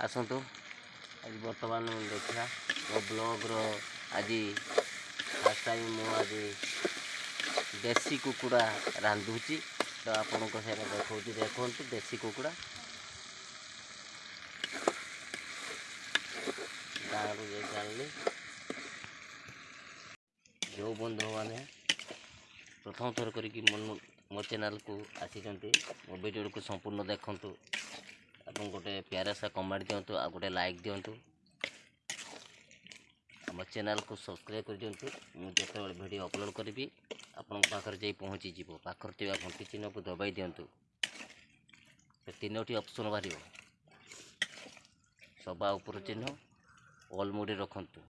ଆସନ୍ତୁ। ଆଜି ବର୍ତ୍ତମାନ ଦେଖିବା ମୋ ବ୍ଲଗ୍ର ଆଜି ଫାର୍ଷ୍ଟ ଟାଇମ୍ ମୁଁ ଆଜି ଦେଶୀ କୁକୁଡ଼ା ରାନ୍ଧୁଛି। ତ ଆପଣଙ୍କ ସେଇଟା ଦେଖାଉଛି ଦେଖନ୍ତୁ ଦେଶୀ କୁକୁଡ଼ା। ଗାଁରୁ ଯାଇକି ଆଣିଲି ଯେଉଁ ବନ୍ଧୁମାନେ ପ୍ରଥମ ଥର କରିକି ମୋ ଚ୍ୟାନେଲ୍କୁ ଆସିଛନ୍ତି ମୋ ଭିଡ଼ିଓକୁ ସମ୍ପୂର୍ଣ୍ଣ ଦେଖନ୍ତୁ। ଏବଂ ଗୋଟେ ପ୍ୟାରା ସା କମେଣ୍ଟ ଦିଅନ୍ତୁ ଆଉ ଗୋଟେ ଲାଇକ୍ ଦିଅନ୍ତୁ ଆମ ଚ୍ୟାନେଲ୍କୁ ସବସ୍କ୍ରାଇବ୍ କରିଦିଅନ୍ତୁ ମୁଁ ଯେତେବେଳେ ଭିଡ଼ିଓ ଅପଲୋଡ଼ କରିବି ଆପଣଙ୍କ ପାଖରେ ଯାଇ ପହଞ୍ଚିଯିବ ପାଖରେ ଥିବା ଘଣ୍ଟି ଚିହ୍ନକୁ ଦବାଇ ଦିଅନ୍ତୁ ସେ ତିନୋଟି ଅପସନ୍ ବାହାରିବ ସବା ଉପର ଚିହ୍ନ ଅଲ୍ ମୋଡ଼ରେ ରଖନ୍ତୁ।